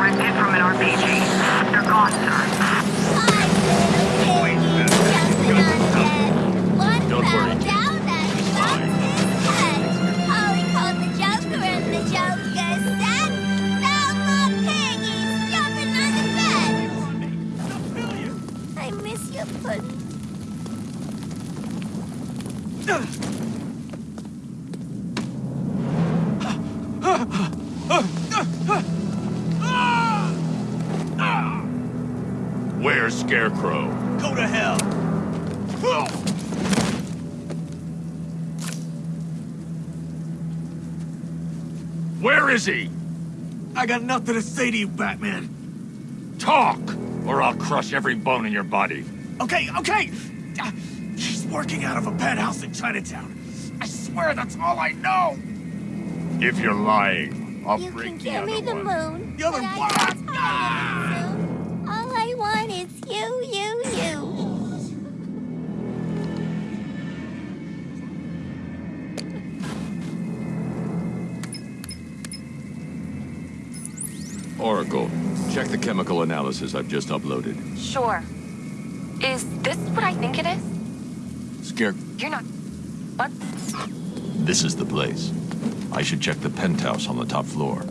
ripped from an RPG. They're gone, sir. Don't worry. Where's Scarecrow? Go to hell! Where is he? I got nothing to say to you, Batman. Talk, or I'll crush every bone in your body. Okay, okay! Ah, He's working out of a penthouse in Chinatown. I swear that's all I know! If you're lying, I'll You break can the give other me the one. moon. The other but Oracle, check the chemical analysis I've just uploaded. Sure. Is this what I think it is? Scare... You're not... What? This is the place. I should check the penthouse on the top floor.